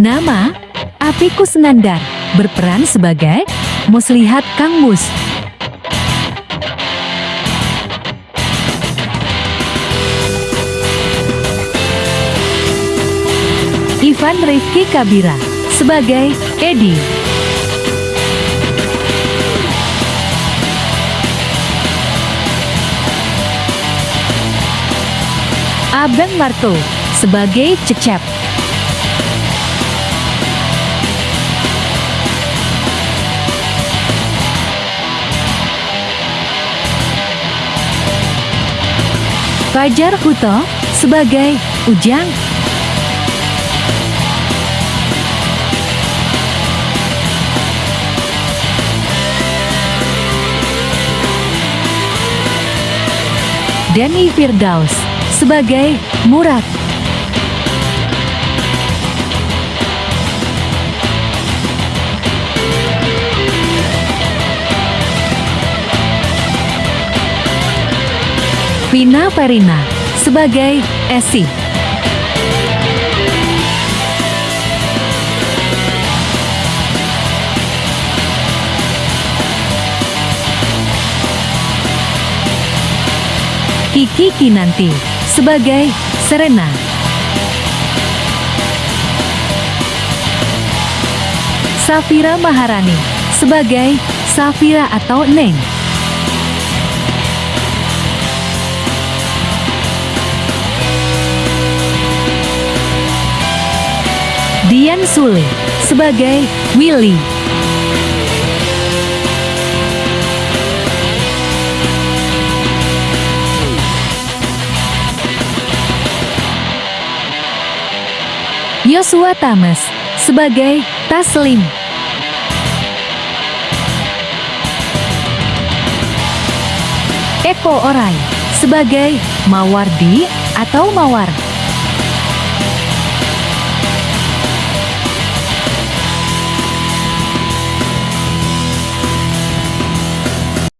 Nama, Api Kusnandar, berperan sebagai Muslihat Kang Mus. Ivan Rifki Kabira, sebagai Edi. Abang Marto, sebagai Cecep. Fajar Huto sebagai Ujang. Denny Firdaus sebagai Murad. Vina Farina sebagai Esi. Kiki Kinanti sebagai Serena. Safira Maharani sebagai Safira atau Neng. Dian Sule sebagai Willy. Yosua Tames sebagai Taslim. Eko Orai sebagai Mawardi atau Mawar.